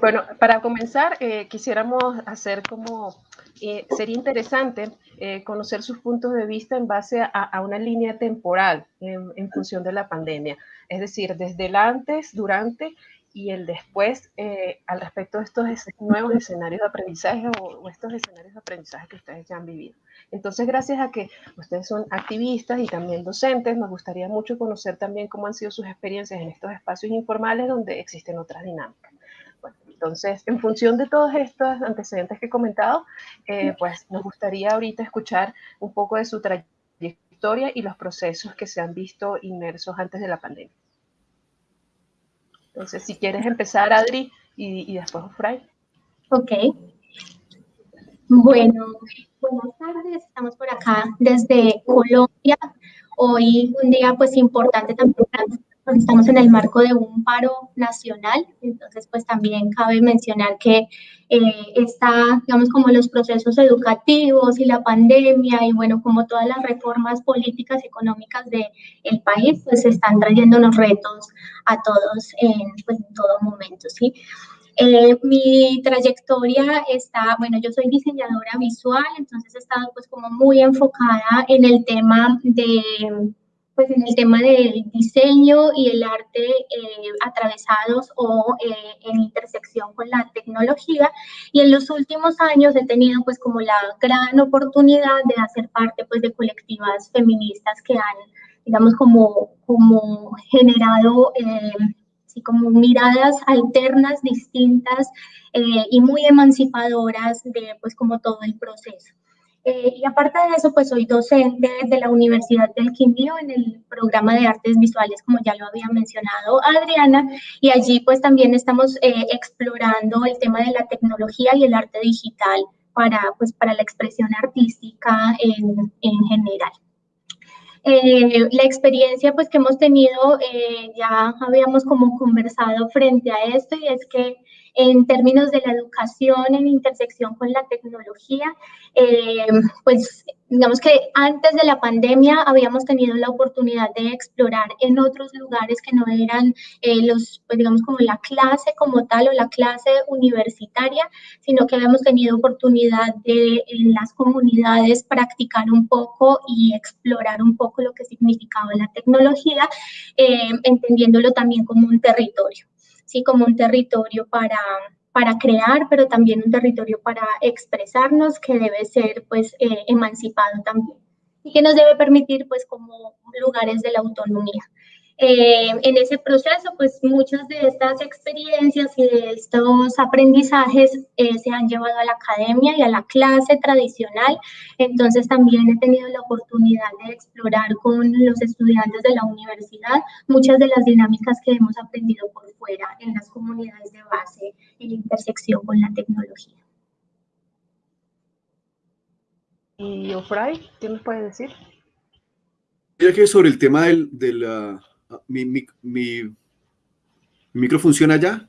Bueno, para comenzar, eh, quisiéramos hacer como, eh, sería interesante eh, conocer sus puntos de vista en base a, una línea temporal en, función de la pandemia, es decir, desde el antes, durante y el después al respecto de estos nuevos escenarios de aprendizaje o, estos escenarios de aprendizaje que ustedes ya han vivido. Entonces, gracias a que ustedes son activistas y también docentes, nos gustaría mucho conocer también cómo han sido sus experiencias en estos espacios informales donde existen otras dinámicas. Entonces, en función de todos estos antecedentes que he comentado, eh, pues nos gustaría ahorita escuchar un poco de su trayectoria y los procesos que se han visto inmersos antes de la pandemia. Entonces, si quieres empezar, Adri, y, después Fray. Ok. Bueno, buenas tardes. Estamos por acá desde Colombia. Hoy un día pues importante también estamos en el marco de un paro nacional, entonces pues también cabe mencionar que eh, está, digamos, como los procesos educativos y la pandemia y bueno, como todas las reformas políticas y económicas del el país, pues están trayendo unos retos a todos en, pues, en todo momento, ¿sí? Eh, mi trayectoria está, bueno, yo soy diseñadora visual, entonces he estado pues como muy enfocada en el tema de pues en el tema del diseño y el arte eh, atravesados o eh, en intersección con la tecnología y en los últimos años he tenido pues como la gran oportunidad de hacer parte pues de colectivas feministas que han digamos como, como generado eh, como miradas alternas distintas y muy emancipadoras de pues como todo el proceso. Eh, y aparte de eso, pues soy docente de la Universidad del Quindío en el programa de artes visuales, como ya lo había mencionado Adriana, y allí pues también estamos eh, explorando el tema de la tecnología y el arte digital para, pues, para la expresión artística en, en general. Eh, la experiencia pues que hemos tenido, ya habíamos como conversado frente a esto y es que en términos de la educación en intersección con la tecnología, eh, pues digamos que antes de la pandemia habíamos tenido la oportunidad de explorar en otros lugares que no eran eh, los, pues digamos como la clase como tal o la clase universitaria, sino que habíamos tenido oportunidad de en las comunidades practicar un poco y explorar un poco lo que significaba la tecnología, eh, entendiéndolo también como un territorio. ¿Sí? como un territorio para, para crear, pero también un territorio para expresarnos que debe ser pues eh, emancipado también y que nos debe permitir pues como lugares de la autonomía. Eh, en ese proceso, pues muchas de estas experiencias y de estos aprendizajes eh, se han llevado a la academia y a la clase tradicional. Entonces también he tenido la oportunidad de explorar con los estudiantes de la universidad muchas de las dinámicas que hemos aprendido por fuera en las comunidades de base en intersección con la tecnología. ¿Y Ofray, qué nos puede decir? Ya que sobre el tema del, de la mi, mi, micro funciona ya.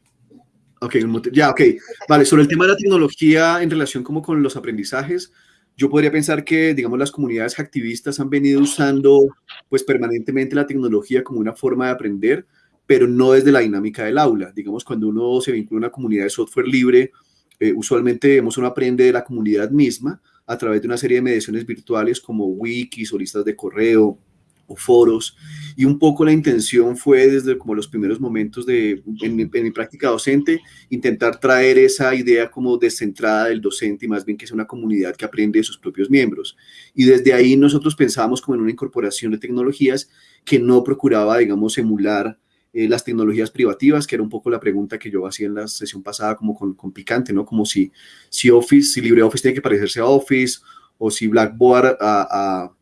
Ok, ya, ok. Vale, sobre el tema de la tecnología en relación como con los aprendizajes, yo podría pensar que, digamos, las comunidades activistas han venido usando, pues, permanentemente la tecnología como una forma de aprender, pero no desde la dinámica del aula. Digamos, cuando uno se vincula a una comunidad de software libre, eh, usualmente uno aprende de la comunidad misma a través de una serie de mediaciones virtuales como wikis o listas de correo, o foros, y un poco la intención fue desde como los primeros momentos de, en mi, práctica docente, intentar traer esa idea como descentrada del docente y más bien que sea una comunidad que aprende de sus propios miembros. Y desde ahí nosotros pensábamos como en una incorporación de tecnologías que no procuraba, digamos, emular eh, las tecnologías privativas, que era un poco la pregunta que yo hacía en la sesión pasada como con, con Picante, ¿no? Como si, si Office, si LibreOffice tiene que parecerse a Office, o si Blackboard a, a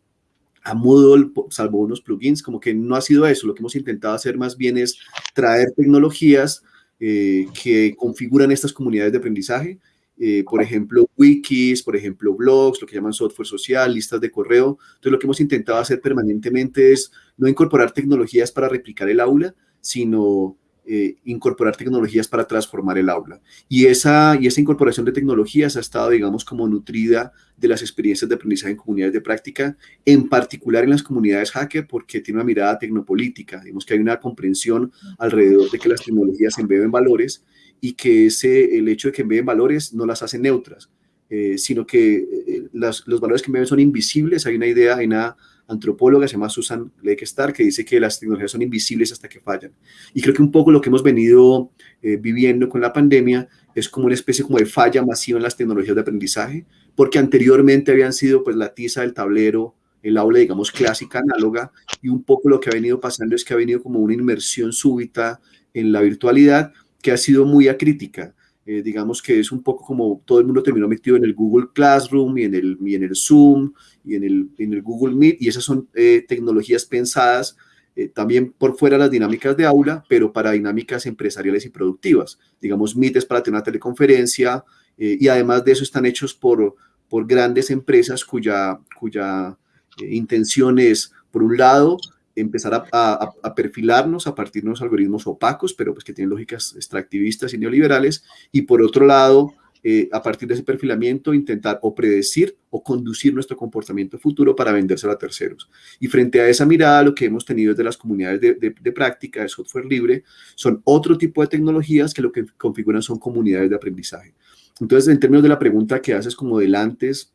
a Moodle, salvo unos plugins, como que no ha sido eso. Lo que hemos intentado hacer más bien es traer tecnologías eh, que configuran estas comunidades de aprendizaje. Eh, por ejemplo, wikis, por ejemplo, blogs, lo que llaman software social, listas de correo. Entonces, lo que hemos intentado hacer permanentemente es no incorporar tecnologías para replicar el aula, sino eh, incorporar tecnologías para transformar el aula. Y esa, y esa incorporación de tecnologías ha estado, digamos, como nutrida de las experiencias de aprendizaje en comunidades de práctica, en particular en las comunidades hacker, porque tiene una mirada tecnopolítica. Digamos que hay una comprensión alrededor de que las tecnologías embeben valores y que ese, el hecho de que envíen valores no las hace neutras, eh, sino que eh, los valores que envíen son invisibles. Hay una idea, hay una antropóloga, se llama Susan Lekestar, que dice que las tecnologías son invisibles hasta que fallan. Y creo que un poco lo que hemos venido eh, viviendo con la pandemia es como una especie como de falla masiva en las tecnologías de aprendizaje, porque anteriormente habían sido pues la tiza del tablero, el aula, digamos, clásica, análoga, y un poco lo que ha venido pasando es que ha venido como una inmersión súbita en la virtualidad que ha sido muy acrítica. Eh, digamos que es un poco como todo el mundo terminó metido en el Google Classroom y en el, y en el Zoom y en el, en el Google Meet, y esas son eh, tecnologías pensadas eh, también por fuera de las dinámicas de aula, pero para dinámicas empresariales y productivas. Digamos, Meet es para tener una teleconferencia y además de eso están hechos por, por grandes empresas cuya, cuya intención es, por un lado, empezar a, perfilarnos a partir de unos algoritmos opacos, pero pues que tienen lógicas extractivistas y neoliberales, y por otro lado, eh, a partir de ese perfilamiento, intentar o predecir o conducir nuestro comportamiento futuro para vendérselo a terceros. Y frente a esa mirada, lo que hemos tenido desde las comunidades de, de práctica de software libre son otro tipo de tecnologías que lo que configuran son comunidades de aprendizaje. Entonces, en términos de la pregunta que haces como del antes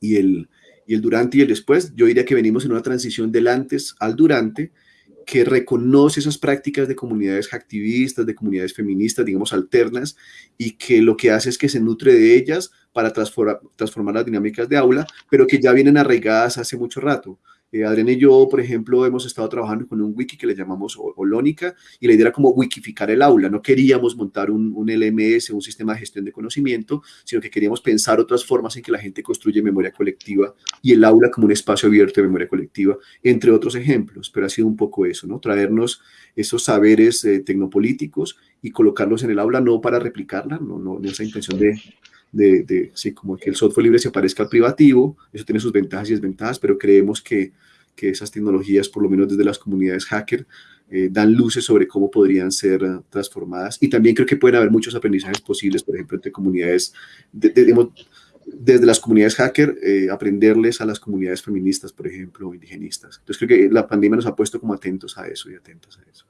y el, y el durante y el después, yo diría que venimos en una transición del antes al durante, que reconoce esas prácticas de comunidades activistas, de comunidades feministas, digamos, alternas, y que lo que hace es que se nutre de ellas para transformar, transformar las dinámicas de aula, pero que ya vienen arraigadas hace mucho rato. Eh, Adrián y yo, por ejemplo, hemos estado trabajando con un wiki que le llamamos Olónica y la idea era como wikificar el aula. No queríamos montar un, LMS, un sistema de gestión de conocimiento, sino que queríamos pensar otras formas en que la gente construye memoria colectiva y el aula como un espacio abierto de memoria colectiva, entre otros ejemplos. Pero ha sido un poco eso, ¿no? Traernos esos saberes eh, tecnopolíticos y colocarlos en el aula no para replicarla, no, no, no esa intención de de, de sí, como que el software libre se parezca al privativo, eso tiene sus ventajas y desventajas, pero creemos que, que esas tecnologías, por lo menos desde las comunidades hacker, eh, dan luces sobre cómo podrían ser uh, transformadas. Y también creo que pueden haber muchos aprendizajes posibles, por ejemplo, entre comunidades, de, de, desde las comunidades hacker, eh, aprenderles a las comunidades feministas, por ejemplo, indigenistas. Entonces creo que la pandemia nos ha puesto como atentos a eso y atentas a eso.